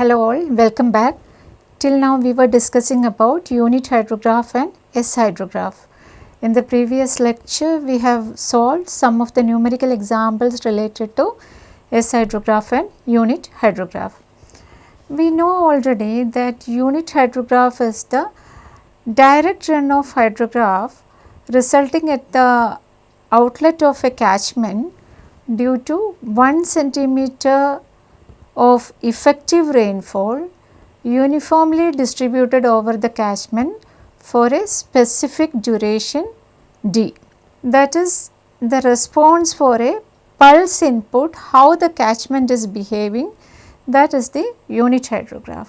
Hello all, welcome back. Till now we were discussing about unit hydrograph and S hydrograph. In the previous lecture we have solved some of the numerical examples related to S hydrograph and unit hydrograph. We know already that unit hydrograph is the direct runoff hydrograph resulting at the outlet of a catchment due to 1 centimeter of effective rainfall uniformly distributed over the catchment for a specific duration d. That is the response for a pulse input how the catchment is behaving that is the unit hydrograph.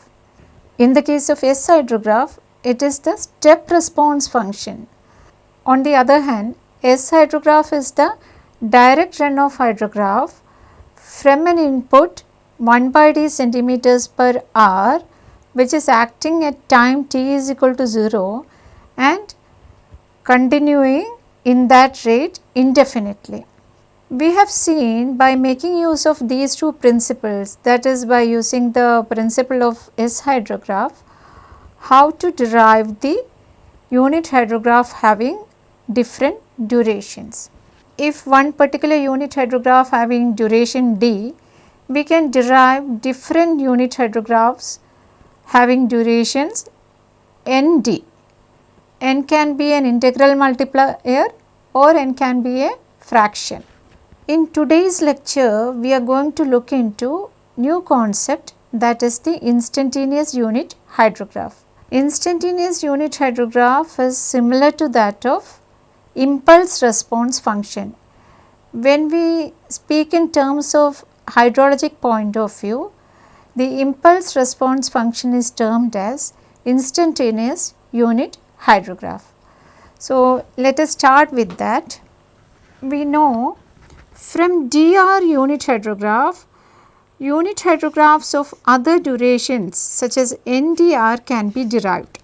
In the case of S hydrograph it is the step response function. On the other hand S hydrograph is the direct runoff hydrograph from an input 1 by d centimeters per hour which is acting at time t is equal to 0 and continuing in that rate indefinitely. We have seen by making use of these two principles that is by using the principle of S hydrograph how to derive the unit hydrograph having different durations. If one particular unit hydrograph having duration d we can derive different unit hydrographs having durations n d. n can be an integral multiplier or n can be a fraction. In today's lecture, we are going to look into new concept that is the instantaneous unit hydrograph. Instantaneous unit hydrograph is similar to that of impulse response function. When we speak in terms of hydrologic point of view, the impulse response function is termed as instantaneous unit hydrograph. So, let us start with that. We know from DR unit hydrograph, unit hydrographs of other durations such as NDR can be derived.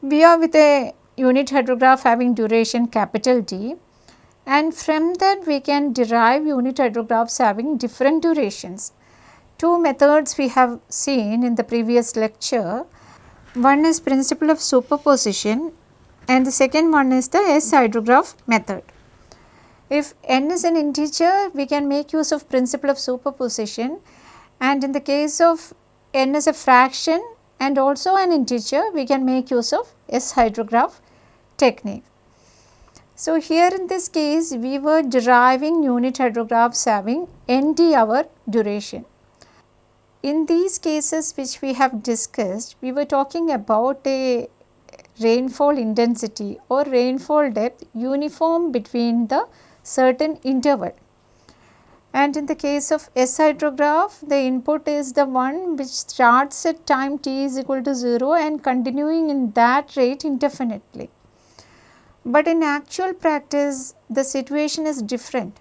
We are with a unit hydrograph having duration capital D and from that we can derive unit hydrographs having different durations. Two methods we have seen in the previous lecture. One is principle of superposition and the second one is the S hydrograph method. If n is an integer, we can make use of principle of superposition and in the case of n is a fraction and also an integer, we can make use of S hydrograph technique. So, here in this case we were deriving unit hydrographs having ND hour duration. In these cases which we have discussed, we were talking about a rainfall intensity or rainfall depth uniform between the certain interval. And in the case of S hydrograph, the input is the one which starts at time t is equal to 0 and continuing in that rate indefinitely. But in actual practice the situation is different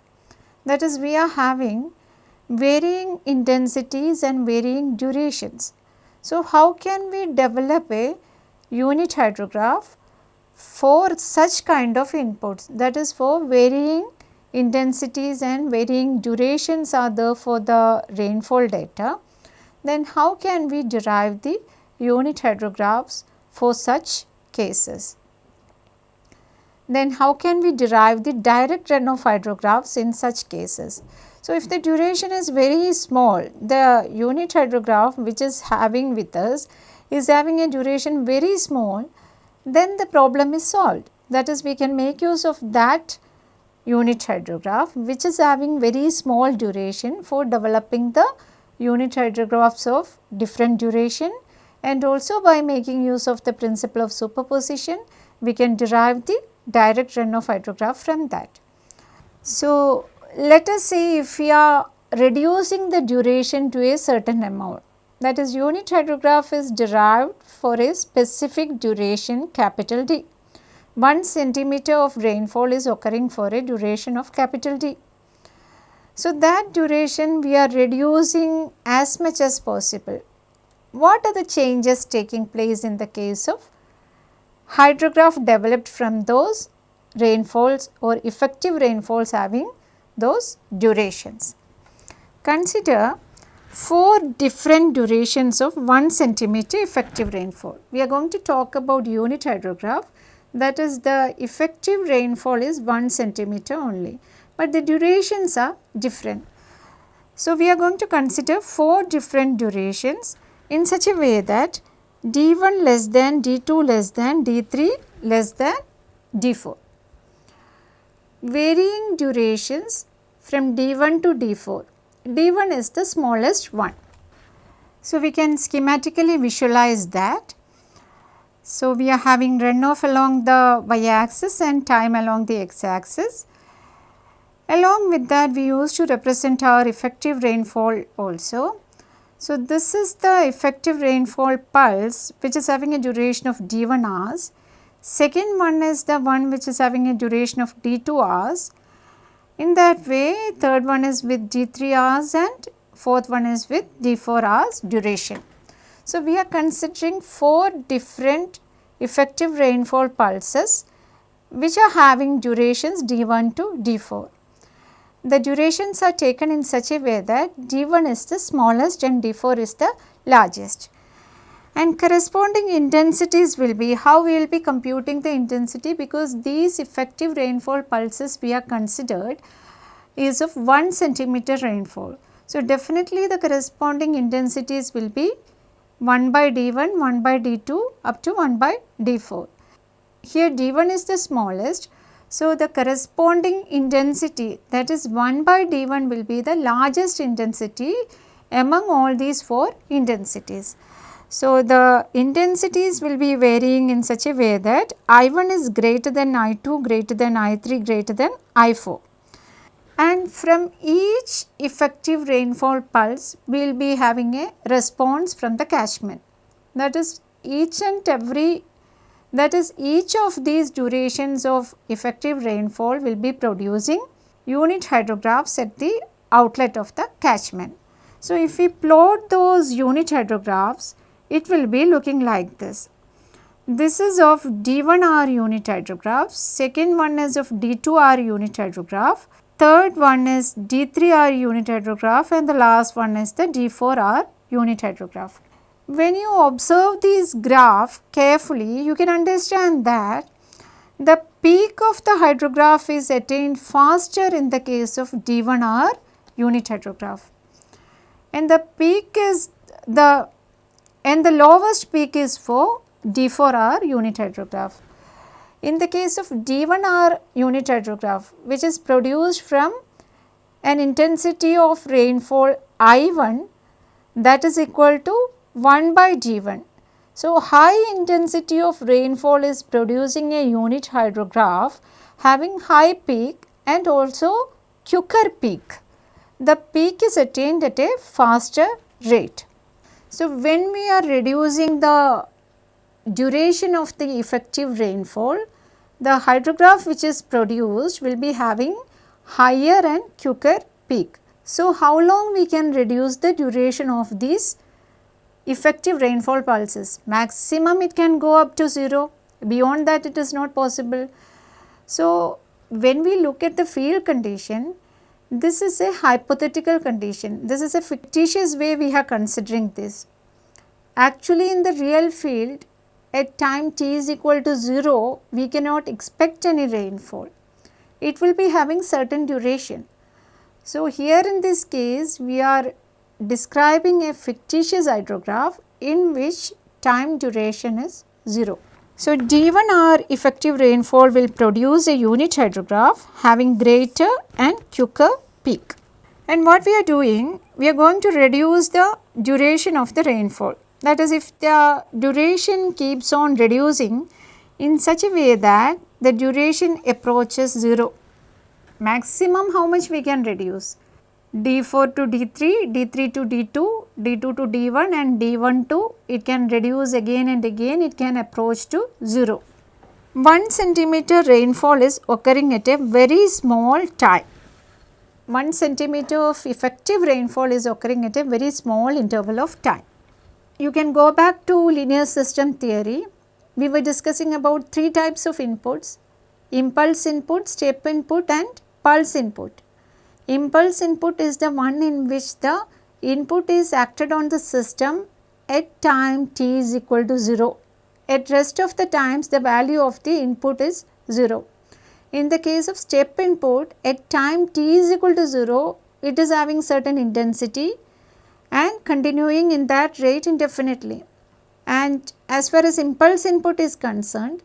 that is we are having varying intensities and varying durations. So, how can we develop a unit hydrograph for such kind of inputs that is for varying intensities and varying durations are there for the rainfall data, then how can we derive the unit hydrographs for such cases? Then how can we derive the direct hydrographs in such cases? So, if the duration is very small, the unit hydrograph which is having with us is having a duration very small, then the problem is solved. That is we can make use of that unit hydrograph which is having very small duration for developing the unit hydrographs of different duration and also by making use of the principle of superposition we can derive the direct hydrograph from that. So, let us say if we are reducing the duration to a certain amount that is unit hydrograph is derived for a specific duration capital D. 1 centimeter of rainfall is occurring for a duration of capital D. So, that duration we are reducing as much as possible. What are the changes taking place in the case of hydrograph developed from those rainfalls or effective rainfalls having those durations. Consider four different durations of 1 centimeter effective rainfall. We are going to talk about unit hydrograph that is the effective rainfall is 1 centimeter only, but the durations are different. So, we are going to consider 4 different durations in such a way that D1 less than, D2 less than, D3 less than D4. Varying durations from D1 to D4 D1 is the smallest one. So, we can schematically visualize that. So, we are having runoff along the y axis and time along the x axis. Along with that we used to represent our effective rainfall also. So, this is the effective rainfall pulse which is having a duration of d1 hours. Second one is the one which is having a duration of d2 hours in that way third one is with D3 hours and fourth one is with D4 hours duration. So, we are considering 4 different effective rainfall pulses which are having durations D1 to D4. The durations are taken in such a way that D1 is the smallest and D4 is the largest. And corresponding intensities will be how we will be computing the intensity because these effective rainfall pulses we are considered is of 1 centimeter rainfall. So, definitely the corresponding intensities will be 1 by d1, 1 by d2 up to 1 by d4. Here d1 is the smallest. So, the corresponding intensity that is 1 by d1 will be the largest intensity among all these 4 intensities. So, the intensities will be varying in such a way that I1 is greater than I2, greater than I3, greater than I4. And from each effective rainfall pulse, we will be having a response from the catchment. That is each and every that is each of these durations of effective rainfall will be producing unit hydrographs at the outlet of the catchment. So, if we plot those unit hydrographs, it will be looking like this. This is of D1R unit hydrograph, second one is of D2R unit hydrograph, third one is D3R unit hydrograph and the last one is the D4R unit hydrograph. When you observe these graph carefully, you can understand that the peak of the hydrograph is attained faster in the case of D1R unit hydrograph and the peak is the and the lowest peak is for D4R unit hydrograph. In the case of D1R unit hydrograph which is produced from an intensity of rainfall I1 that is equal to 1 by D1. So, high intensity of rainfall is producing a unit hydrograph having high peak and also quicker peak. The peak is attained at a faster rate. So, when we are reducing the duration of the effective rainfall, the hydrograph which is produced will be having higher and quicker peak. So, how long we can reduce the duration of these effective rainfall pulses? Maximum it can go up to 0, beyond that it is not possible. So, when we look at the field condition, this is a hypothetical condition. This is a fictitious way we are considering this. Actually in the real field at time t is equal to 0, we cannot expect any rainfall. It will be having certain duration. So, here in this case we are describing a fictitious hydrograph in which time duration is 0. So, D1R effective rainfall will produce a unit hydrograph having greater and quicker peak. And what we are doing, we are going to reduce the duration of the rainfall. That is if the duration keeps on reducing in such a way that the duration approaches 0. Maximum how much we can reduce? D4 to D3, D3 to D2, D2 to D1 and D1 to it can reduce again and again it can approach to 0. 1 centimeter rainfall is occurring at a very small time. 1 centimeter of effective rainfall is occurring at a very small interval of time. You can go back to linear system theory. We were discussing about three types of inputs, impulse input, step input and pulse input. Impulse input is the one in which the input is acted on the system at time t is equal to 0. At rest of the times the value of the input is 0. In the case of step input at time t is equal to 0 it is having certain intensity and continuing in that rate indefinitely. And as far as impulse input is concerned,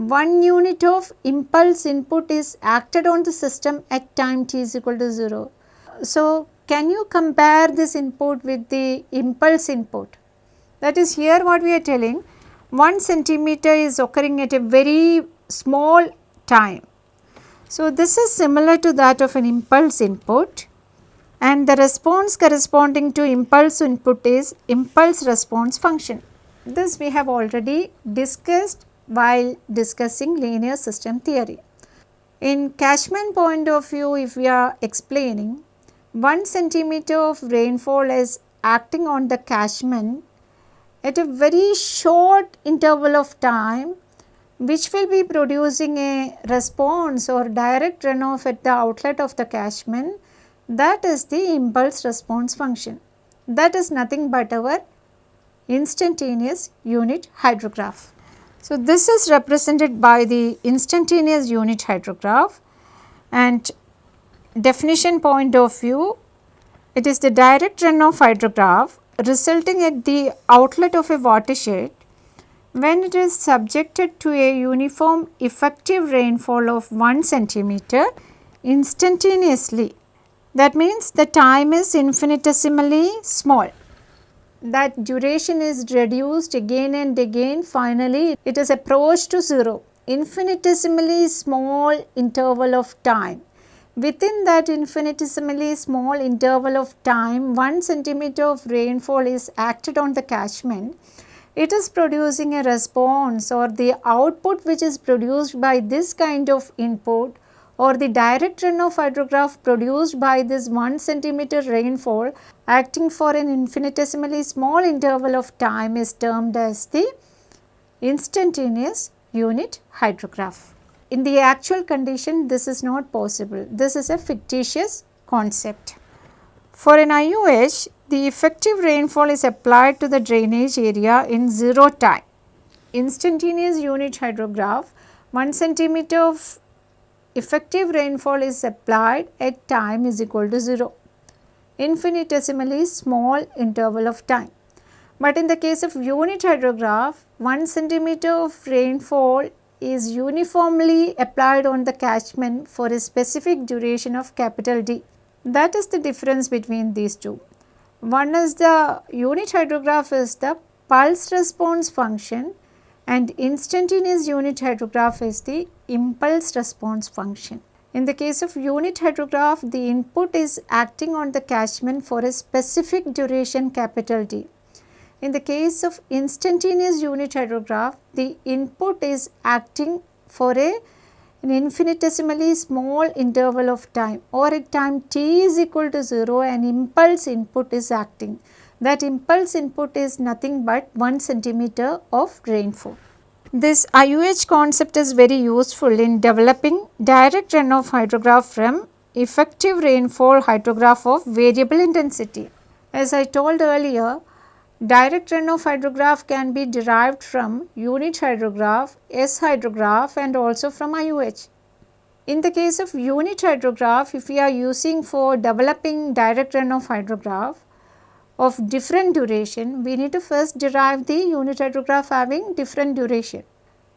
one unit of impulse input is acted on the system at time t is equal to 0. So, can you compare this input with the impulse input? That is here what we are telling 1 centimeter is occurring at a very small time. So, this is similar to that of an impulse input and the response corresponding to impulse input is impulse response function. This we have already discussed while discussing linear system theory. In catchment point of view if we are explaining 1 centimeter of rainfall is acting on the catchment at a very short interval of time which will be producing a response or direct runoff at the outlet of the catchment that is the impulse response function. That is nothing but our instantaneous unit hydrograph. So, this is represented by the instantaneous unit hydrograph and definition point of view, it is the direct runoff hydrograph resulting at the outlet of a watershed when it is subjected to a uniform effective rainfall of 1 centimeter instantaneously. That means the time is infinitesimally small. That duration is reduced again and again. Finally it is approached to 0 infinitesimally small interval of time. Within that infinitesimally small interval of time, 1 centimeter of rainfall is acted on the catchment. It is producing a response or the output which is produced by this kind of input or the direct runoff hydrograph produced by this 1 centimeter rainfall acting for an infinitesimally small interval of time is termed as the instantaneous unit hydrograph. In the actual condition this is not possible, this is a fictitious concept. For an IUH, the effective rainfall is applied to the drainage area in 0 time. Instantaneous unit hydrograph 1 centimeter of effective rainfall is applied at time is equal to 0, infinitesimally small interval of time. But in the case of unit hydrograph, 1 centimeter of rainfall is uniformly applied on the catchment for a specific duration of capital D. That is the difference between these two. One is the unit hydrograph is the pulse response function and instantaneous unit hydrograph is the impulse response function. In the case of unit hydrograph, the input is acting on the catchment for a specific duration capital D. In the case of instantaneous unit hydrograph, the input is acting for a an infinitesimally small interval of time or at time t is equal to 0 an impulse input is acting. That impulse input is nothing but 1 centimeter of rainfall. This IUH concept is very useful in developing direct runoff hydrograph from effective rainfall hydrograph of variable intensity. As I told earlier, Direct runoff hydrograph can be derived from unit hydrograph, S hydrograph and also from IUH. In the case of unit hydrograph, if we are using for developing direct runoff hydrograph of different duration, we need to first derive the unit hydrograph having different duration.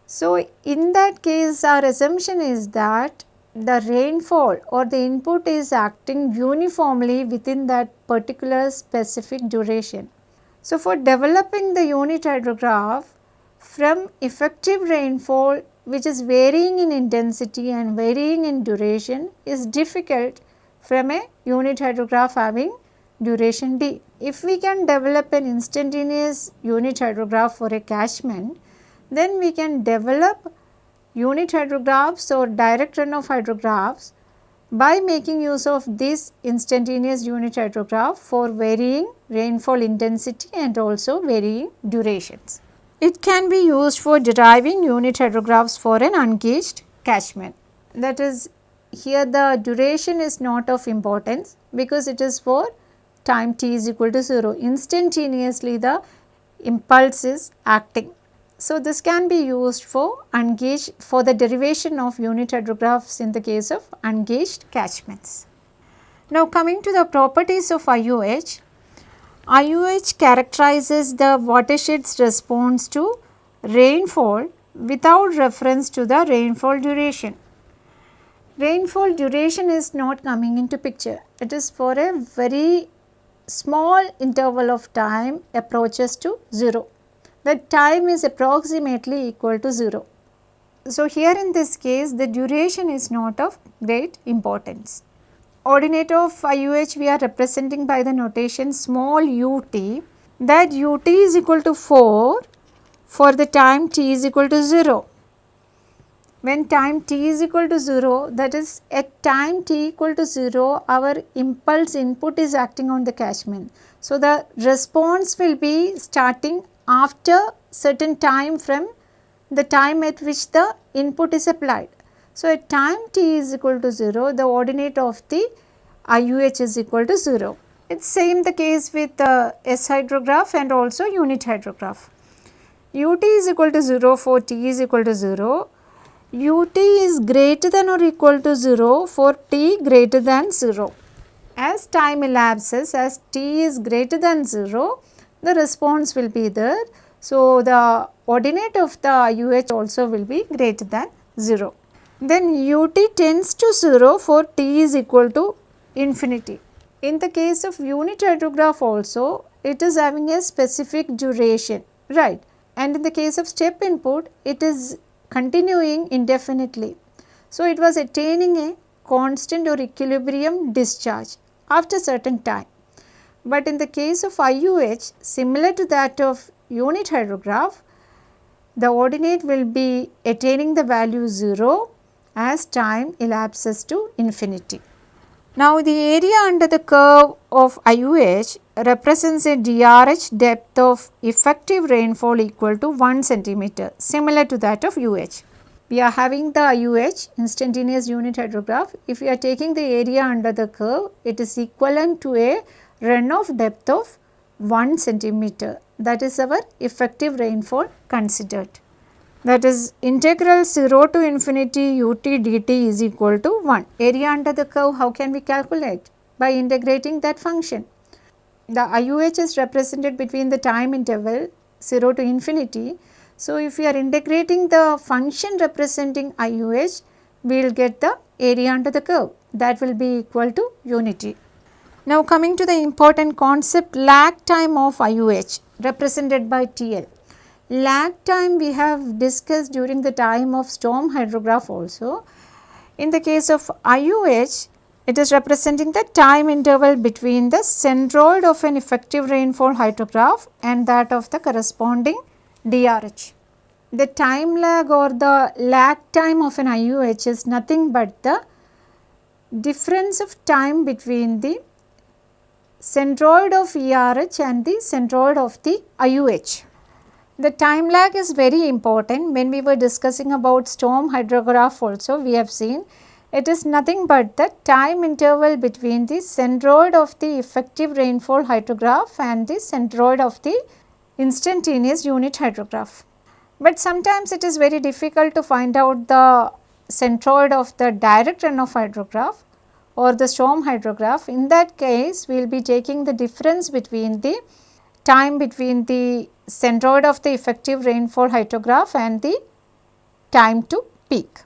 So, in that case our assumption is that the rainfall or the input is acting uniformly within that particular specific duration. So, for developing the unit hydrograph from effective rainfall which is varying in intensity and varying in duration is difficult from a unit hydrograph having duration d. If we can develop an instantaneous unit hydrograph for a catchment, then we can develop unit hydrographs or direct runoff hydrographs by making use of this instantaneous unit hydrograph for varying rainfall intensity and also varying durations. It can be used for deriving unit hydrographs for an ungauged catchment. That is here the duration is not of importance because it is for time t is equal to 0. Instantaneously the impulse is acting. So, this can be used for ungauged for the derivation of unit hydrographs in the case of ungauged catchments. Now, coming to the properties of IUH, IUH characterizes the watershed's response to rainfall without reference to the rainfall duration. Rainfall duration is not coming into picture. It is for a very small interval of time approaches to 0. The time is approximately equal to 0. So, here in this case the duration is not of great importance ordinate of IUH we are representing by the notation small ut that ut is equal to 4 for the time t is equal to 0. When time t is equal to 0 that is at time t equal to 0 our impulse input is acting on the catchment. So, the response will be starting after certain time from the time at which the input is applied. So, at time t is equal to 0, the ordinate of the IUH is equal to 0. It is same the case with the S hydrograph and also unit hydrograph. ut is equal to 0 for t is equal to 0. Ut is greater than or equal to 0 for t greater than 0. As time elapses, as t is greater than 0, the response will be there. So, the ordinate of the uh also will be greater than 0 then ut tends to 0 for t is equal to infinity. In the case of unit hydrograph also it is having a specific duration right and in the case of step input it is continuing indefinitely. So, it was attaining a constant or equilibrium discharge after certain time. But in the case of IUH similar to that of unit hydrograph the ordinate will be attaining the value 0 as time elapses to infinity. Now, the area under the curve of IUH represents a DRH depth of effective rainfall equal to 1 centimeter similar to that of UH. We are having the IUH instantaneous unit hydrograph. If we are taking the area under the curve, it is equivalent to a runoff depth of 1 centimeter that is our effective rainfall considered that is integral 0 to infinity ut dt is equal to 1. Area under the curve how can we calculate? By integrating that function. The IUH is represented between the time interval 0 to infinity. So, if we are integrating the function representing IUH, we will get the area under the curve that will be equal to unity. Now, coming to the important concept lag time of IUH represented by TL. Lag time we have discussed during the time of storm hydrograph also. In the case of IUH, it is representing the time interval between the centroid of an effective rainfall hydrograph and that of the corresponding DRH. The time lag or the lag time of an IUH is nothing but the difference of time between the centroid of ERH and the centroid of the IUH. The time lag is very important when we were discussing about storm hydrograph also we have seen it is nothing but the time interval between the centroid of the effective rainfall hydrograph and the centroid of the instantaneous unit hydrograph. But sometimes it is very difficult to find out the centroid of the direct runoff hydrograph or the storm hydrograph. In that case, we will be taking the difference between the time between the centroid of the effective rainfall hydrograph and the time to peak.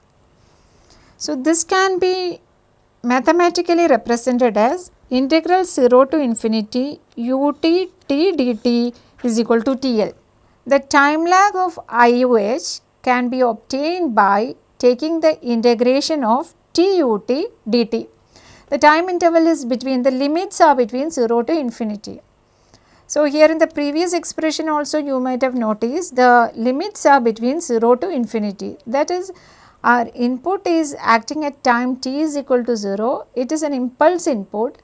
So, this can be mathematically represented as integral 0 to infinity ut t dt is equal to TL. The time lag of IUH can be obtained by taking the integration of tut dt. The time interval is between the limits are between 0 to infinity. So, here in the previous expression also you might have noticed the limits are between 0 to infinity. That is our input is acting at time t is equal to 0 it is an impulse input.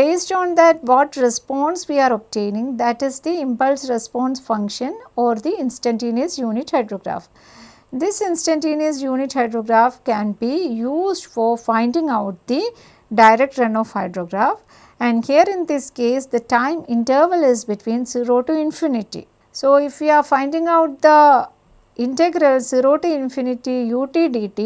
Based on that what response we are obtaining? That is the impulse response function or the instantaneous unit hydrograph. This instantaneous unit hydrograph can be used for finding out the direct runoff hydrograph and here in this case the time interval is between 0 to infinity. So, if we are finding out the integral 0 to infinity ut dt,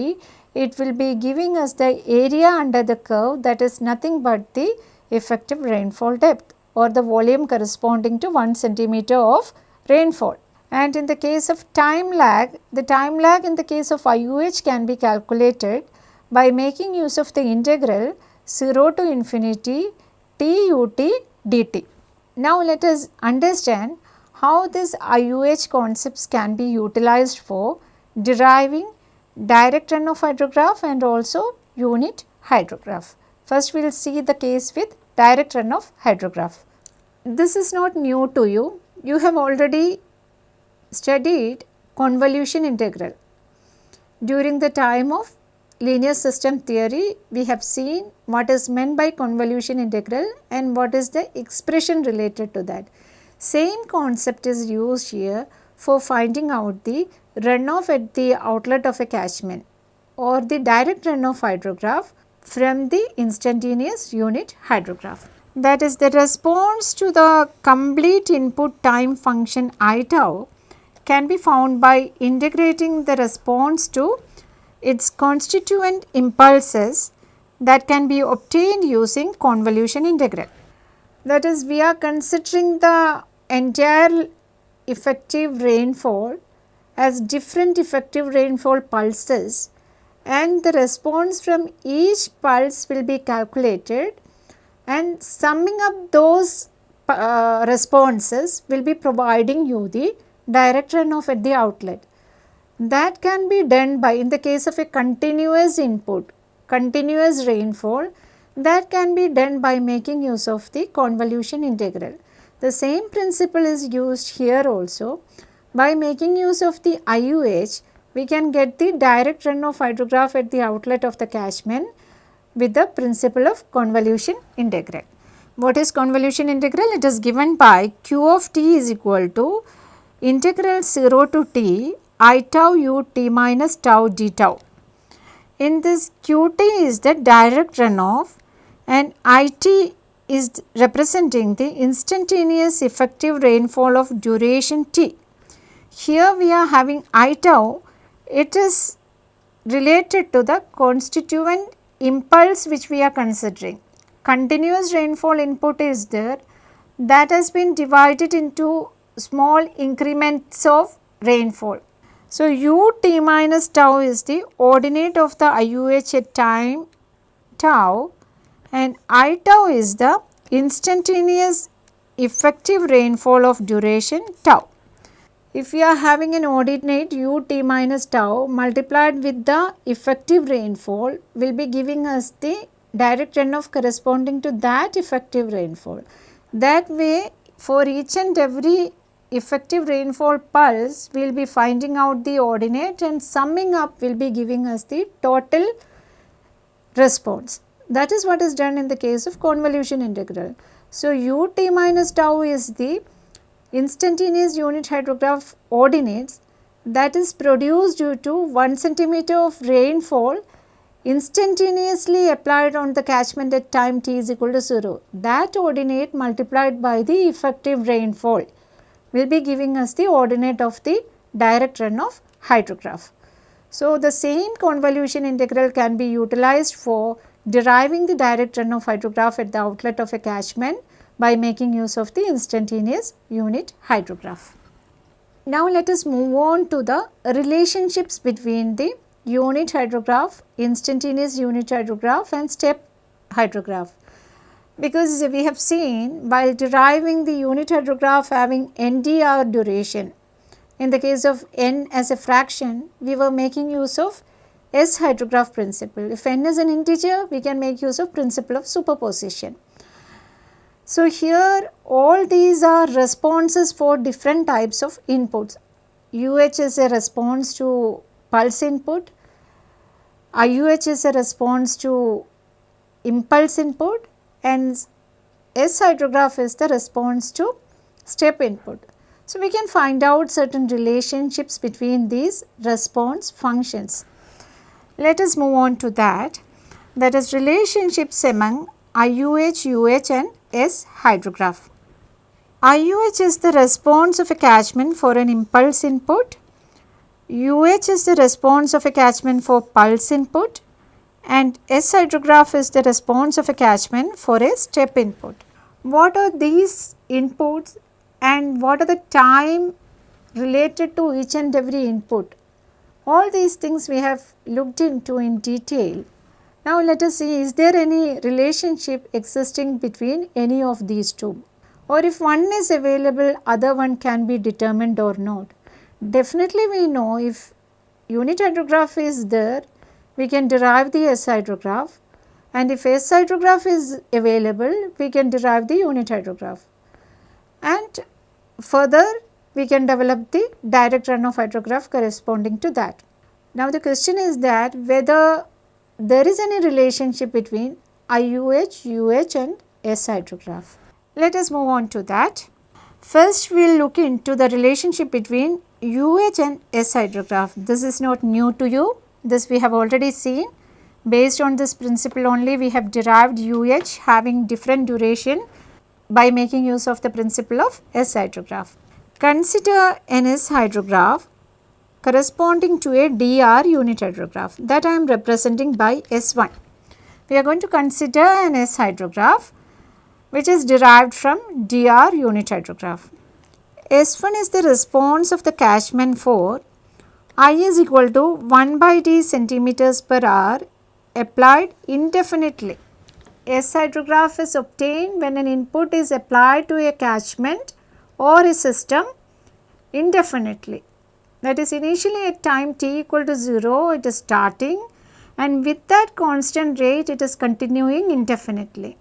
it will be giving us the area under the curve that is nothing but the effective rainfall depth or the volume corresponding to 1 centimeter of rainfall. And in the case of time lag, the time lag in the case of IUH can be calculated by making use of the integral 0 to infinity tut dt. Now let us understand how these IUH concepts can be utilized for deriving direct runoff hydrograph and also unit hydrograph. First we will see the case with direct runoff hydrograph. This is not new to you, you have already studied convolution integral. During the time of linear system theory, we have seen what is meant by convolution integral and what is the expression related to that. Same concept is used here for finding out the runoff at the outlet of a catchment or the direct runoff hydrograph from the instantaneous unit hydrograph. That is the response to the complete input time function i tau can be found by integrating the response to its constituent impulses that can be obtained using convolution integral. That is we are considering the entire effective rainfall as different effective rainfall pulses and the response from each pulse will be calculated and summing up those uh, responses will be providing you the direct runoff at the outlet. That can be done by in the case of a continuous input, continuous rainfall that can be done by making use of the convolution integral. The same principle is used here also. By making use of the IUH, we can get the direct runoff hydrograph at the outlet of the catchment with the principle of convolution integral. What is convolution integral? It is given by q of t is equal to integral 0 to t i tau u t minus tau d tau. In this qt is the direct runoff and it is representing the instantaneous effective rainfall of duration t. Here we are having i tau, it is related to the constituent impulse which we are considering. Continuous rainfall input is there that has been divided into small increments of rainfall. So, u t minus tau is the ordinate of the IUH at time tau and I tau is the instantaneous effective rainfall of duration tau. If we are having an ordinate u t minus tau multiplied with the effective rainfall will be giving us the direct runoff corresponding to that effective rainfall. That way for each and every effective rainfall pulse we will be finding out the ordinate and summing up will be giving us the total response. That is what is done in the case of convolution integral. So, ut minus tau is the instantaneous unit hydrograph ordinates that is produced due to 1 centimeter of rainfall instantaneously applied on the catchment at time t is equal to 0. That ordinate multiplied by the effective rainfall will be giving us the ordinate of the direct runoff hydrograph. So, the same convolution integral can be utilized for deriving the direct runoff hydrograph at the outlet of a catchment by making use of the instantaneous unit hydrograph. Now, let us move on to the relationships between the unit hydrograph, instantaneous unit hydrograph and step hydrograph because we have seen while deriving the unit hydrograph having NDR duration. In the case of n as a fraction, we were making use of S hydrograph principle. If n is an integer, we can make use of principle of superposition. So, here all these are responses for different types of inputs. UH is a response to pulse input, IUH is a response to impulse input and S hydrograph is the response to step input. So, we can find out certain relationships between these response functions. Let us move on to that. that is relationships among IUH, UH and S hydrograph. IUH is the response of a catchment for an impulse input, UH is the response of a catchment for pulse input and S hydrograph is the response of a catchment for a step input. What are these inputs and what are the time related to each and every input? All these things we have looked into in detail. Now let us see is there any relationship existing between any of these two or if one is available other one can be determined or not. Definitely we know if unit hydrograph is there we can derive the S hydrograph and if S hydrograph is available we can derive the unit hydrograph and further we can develop the direct runoff hydrograph corresponding to that. Now the question is that whether there is any relationship between IUH, UH and S hydrograph. Let us move on to that. First we will look into the relationship between UH and S hydrograph. This is not new to you, this we have already seen. Based on this principle only we have derived UH having different duration by making use of the principle of S hydrograph. Consider an S hydrograph corresponding to a DR unit hydrograph that I am representing by S1. We are going to consider an S hydrograph which is derived from DR unit hydrograph. S1 is the response of the catchment for I is equal to 1 by d centimeters per hour applied indefinitely. S hydrograph is obtained when an input is applied to a catchment or a system indefinitely. That is initially at time t equal to 0 it is starting and with that constant rate it is continuing indefinitely.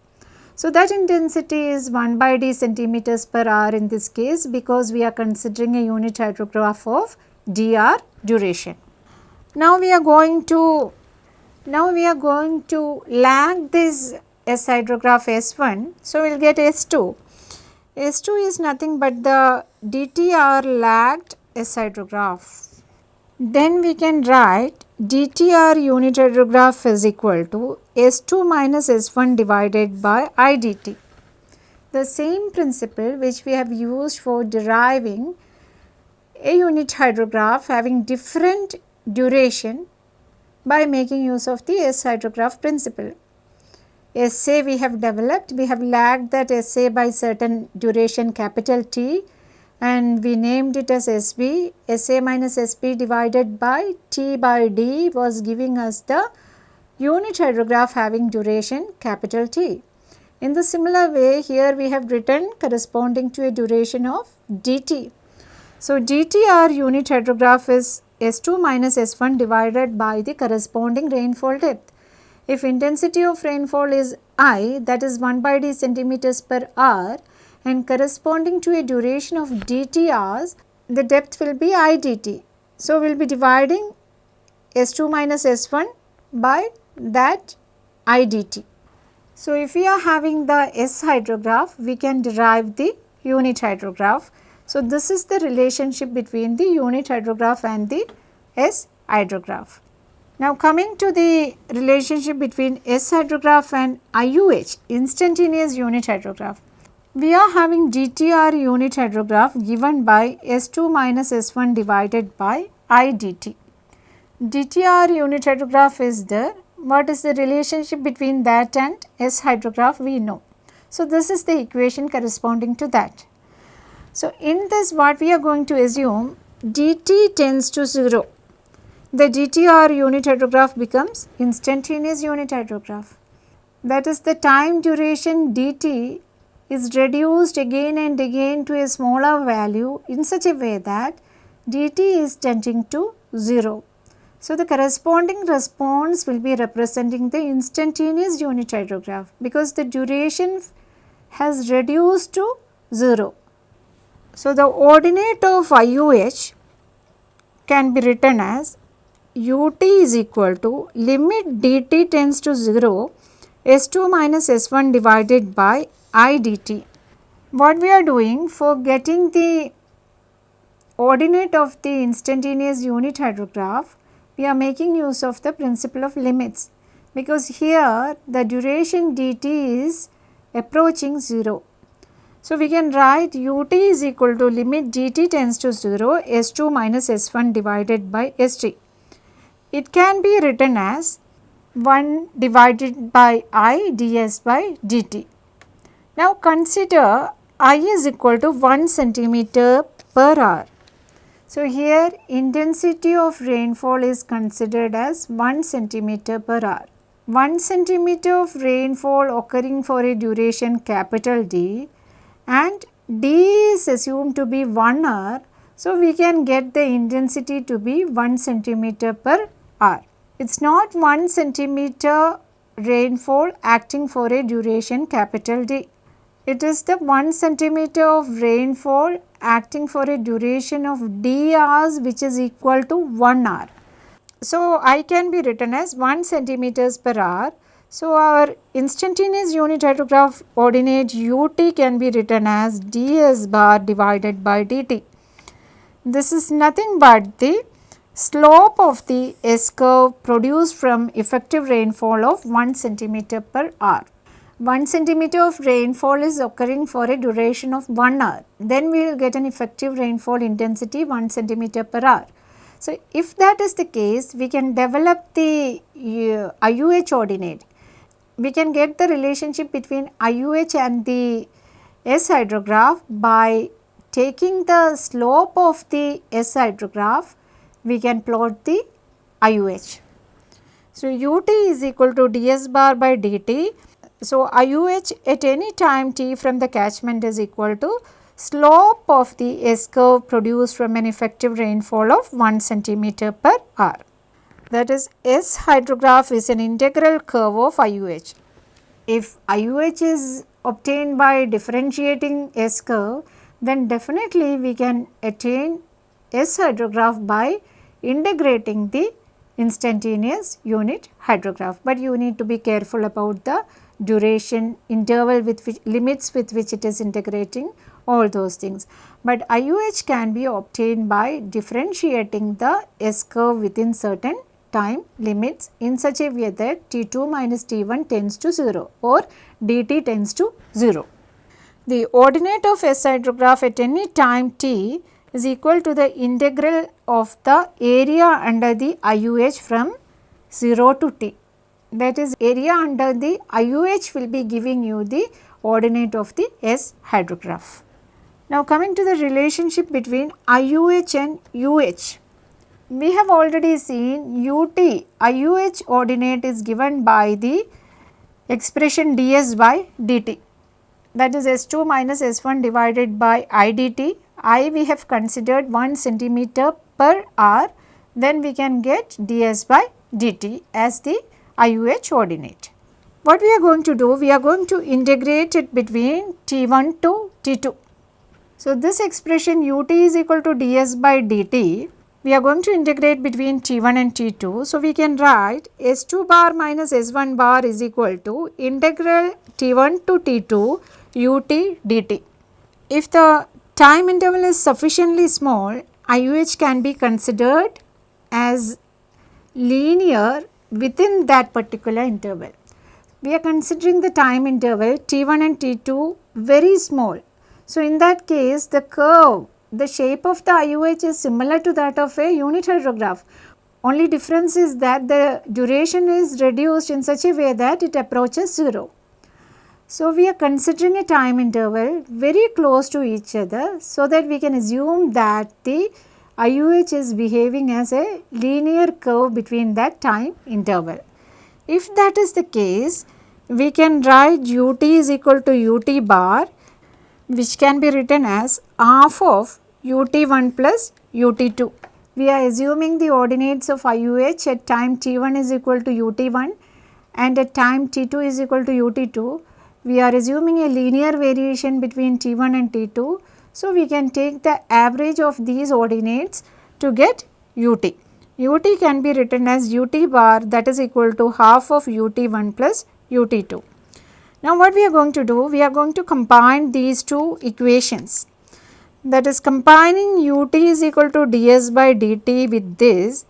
So, that intensity is 1 by d centimeters per hour in this case because we are considering a unit hydrograph of dr duration. Now, we are going to now we are going to lag this S hydrograph S1. So, we will get S2. S2 is nothing but the DTR lagged S hydrograph. Then we can write dTr unit hydrograph is equal to S2 minus S1 divided by I dt. The same principle which we have used for deriving a unit hydrograph having different duration by making use of the S hydrograph principle. SA we have developed, we have lagged that SA by certain duration capital T and we named it as SB, SA minus SB divided by T by D was giving us the unit hydrograph having duration capital T. In the similar way here we have written corresponding to a duration of dt. So, dtr unit hydrograph is S2 minus S1 divided by the corresponding rainfall depth. If intensity of rainfall is I that is 1 by d centimeters per hour and corresponding to a duration of dt hours, the depth will be I dt. So, we will be dividing S2 minus S1 by that I dt. So, if we are having the S hydrograph, we can derive the unit hydrograph. So, this is the relationship between the unit hydrograph and the S hydrograph. Now, coming to the relationship between S hydrograph and IUH, instantaneous unit hydrograph. We are having DTR unit hydrograph given by S2 minus S1 divided by IDT. DTR unit hydrograph is there. What is the relationship between that and S hydrograph we know. So, this is the equation corresponding to that. So, in this what we are going to assume dt tends to 0. The DTR unit hydrograph becomes instantaneous unit hydrograph. That is the time duration dt is reduced again and again to a smaller value in such a way that dt is tending to 0. So, the corresponding response will be representing the instantaneous unit hydrograph because the duration has reduced to 0. So, the ordinate of IUH can be written as ut is equal to limit dt tends to 0 S2 minus S1 divided by I dt. What we are doing for getting the ordinate of the instantaneous unit hydrograph, we are making use of the principle of limits. because here the duration dt is approaching 0. So, we can write ut is equal to limit dt tends to 0 s2 minus s1 divided by s3. It can be written as 1 divided by i ds by dt. Now, consider i is equal to 1 centimeter per hour. So, here intensity of rainfall is considered as 1 centimeter per hour. 1 centimeter of rainfall occurring for a duration capital D and D is assumed to be 1 hour. So, we can get the intensity to be 1 centimeter per hour. It is not 1 centimeter rainfall acting for a duration capital D. It is the 1 centimeter of rainfall acting for a duration of D hours which is equal to 1 hour. So, I can be written as 1 centimeters per hour. So, our instantaneous unit hydrograph ordinate ut can be written as ds bar divided by dt. This is nothing but the slope of the S curve produced from effective rainfall of 1 centimeter per hour. 1 centimeter of rainfall is occurring for a duration of 1 hour. Then we will get an effective rainfall intensity 1 centimeter per hour. So, if that is the case, we can develop the uh, IUH ordinate. We can get the relationship between IUH and the S hydrograph by taking the slope of the S hydrograph, we can plot the IUH. So, ut is equal to ds bar by dt. So, IUH at any time t from the catchment is equal to slope of the S curve produced from an effective rainfall of 1 centimeter per hour. That is S hydrograph is an integral curve of IUH. If IUH is obtained by differentiating S curve, then definitely we can attain S hydrograph by integrating the instantaneous unit hydrograph, but you need to be careful about the duration interval with which limits with which it is integrating all those things. But IUH can be obtained by differentiating the S curve within certain time limits in such a way that T2 minus T1 tends to 0 or dt tends to 0. The ordinate of S hydrograph at any time t is equal to the integral of the area under the IUH from 0 to t. That is area under the IUH will be giving you the ordinate of the S hydrograph. Now coming to the relationship between IUH and UH. We have already seen UT, IUH ordinate is given by the expression ds by dt that is S2 minus S1 divided by I dt. I we have considered 1 centimeter per hour then we can get ds by dt as the IUH ordinate. What we are going to do? We are going to integrate it between T1 to T2. So, this expression ut is equal to ds by dt, we are going to integrate between t1 and t2. So, we can write s2 bar minus s1 bar is equal to integral t1 to t2 ut dt. If the time interval is sufficiently small, IUH can be considered as linear within that particular interval. We are considering the time interval t1 and t2 very small so, in that case the curve, the shape of the IUH is similar to that of a unit hydrograph. Only difference is that the duration is reduced in such a way that it approaches 0. So, we are considering a time interval very close to each other so that we can assume that the IUH is behaving as a linear curve between that time interval. If that is the case, we can write ut is equal to ut bar which can be written as half of ut1 plus ut2. We are assuming the ordinates of IUH at time t1 is equal to ut1 and at time t2 is equal to ut2. We are assuming a linear variation between t1 and t2. So, we can take the average of these ordinates to get ut. ut can be written as ut bar that is equal to half of ut1 plus ut2. Now what we are going to do? We are going to combine these two equations that is combining ut is equal to ds by dt with this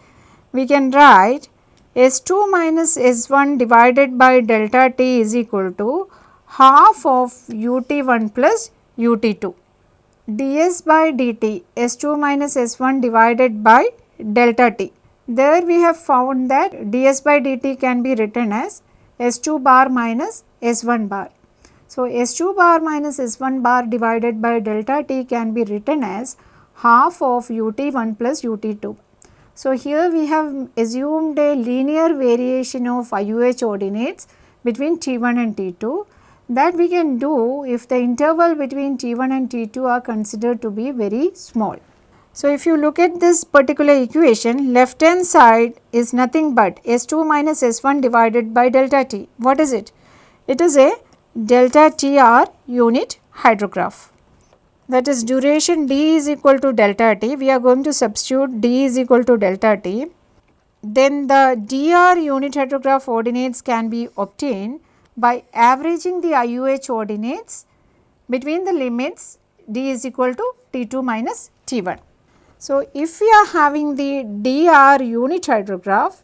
we can write S2 minus S1 divided by delta t is equal to half of ut1 plus ut2 ds by dt S2 minus S1 divided by delta t. There we have found that ds by dt can be written as S2 bar minus S1 bar. So, S2 bar minus S1 bar divided by delta t can be written as half of ut1 plus ut2. So, here we have assumed a linear variation of IUH ordinates between T1 and T2 that we can do if the interval between T1 and T2 are considered to be very small. So, if you look at this particular equation left hand side is nothing but S2 minus S1 divided by delta T. What is it? It is a delta TR unit hydrograph that is duration d is equal to delta t, we are going to substitute d is equal to delta t. Then the dr unit hydrograph ordinates can be obtained by averaging the IUH ordinates between the limits d is equal to t2 minus t1. So, if we are having the dr unit hydrograph,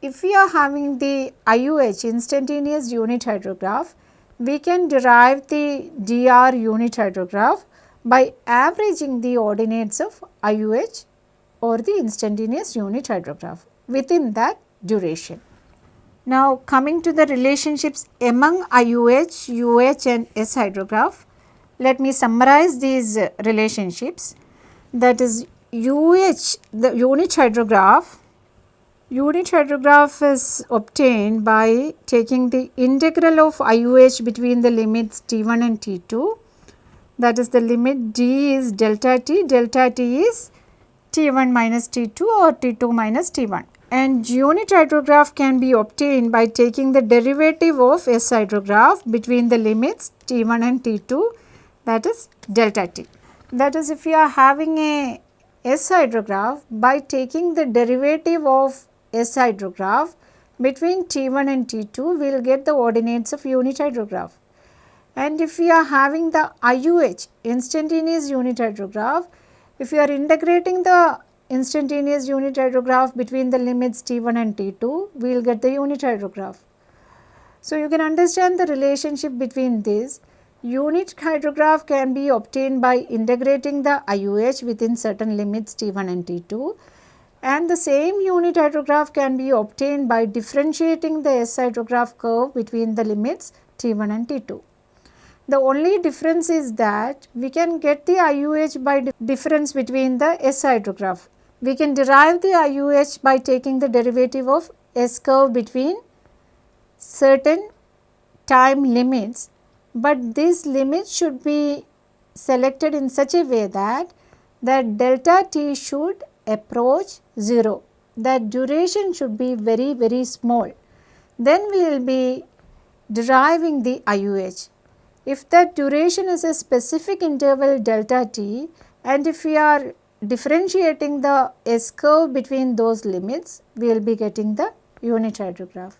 if we are having the IUH instantaneous unit hydrograph, we can derive the dr unit hydrograph by averaging the ordinates of IUH or the instantaneous unit hydrograph within that duration. Now coming to the relationships among IUH, UH and S hydrograph, let me summarize these relationships that is UH the unit hydrograph unit hydrograph is obtained by taking the integral of IUH between the limits T1 and T2 that is the limit d is delta t, delta t is T1 minus T2 or T2 minus T1 and unit hydrograph can be obtained by taking the derivative of S hydrograph between the limits T1 and T2 that is delta t. That is if you are having a S hydrograph by taking the derivative of S hydrograph between T1 and T2 we will get the ordinates of unit hydrograph and if we are having the IUH instantaneous unit hydrograph, if we are integrating the instantaneous unit hydrograph between the limits T1 and T2, we will get the unit hydrograph. So, you can understand the relationship between this. Unit hydrograph can be obtained by integrating the IUH within certain limits T1 and T2 and the same unit hydrograph can be obtained by differentiating the S hydrograph curve between the limits T1 and T2. The only difference is that we can get the IUH by difference between the S hydrograph. We can derive the IUH by taking the derivative of S curve between certain time limits, but these limits should be selected in such a way that that delta t should approach 0, that duration should be very very small. Then we will be deriving the IUH. If that duration is a specific interval delta t and if we are differentiating the S curve between those limits, we will be getting the unit hydrograph.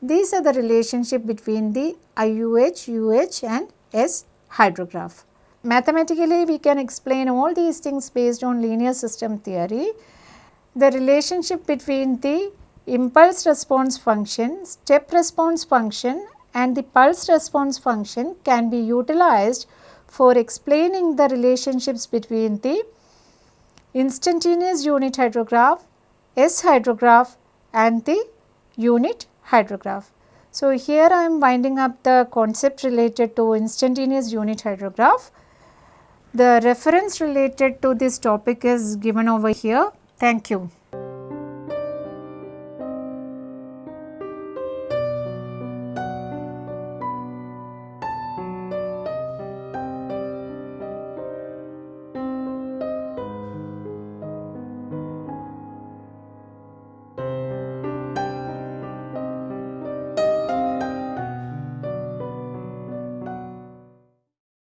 These are the relationship between the IUH, UH and S hydrograph. Mathematically, we can explain all these things based on linear system theory. The relationship between the impulse response function, step response function and the pulse response function can be utilized for explaining the relationships between the instantaneous unit hydrograph, S hydrograph and the unit hydrograph. So, here I am winding up the concept related to instantaneous unit hydrograph. The reference related to this topic is given over here. Thank you.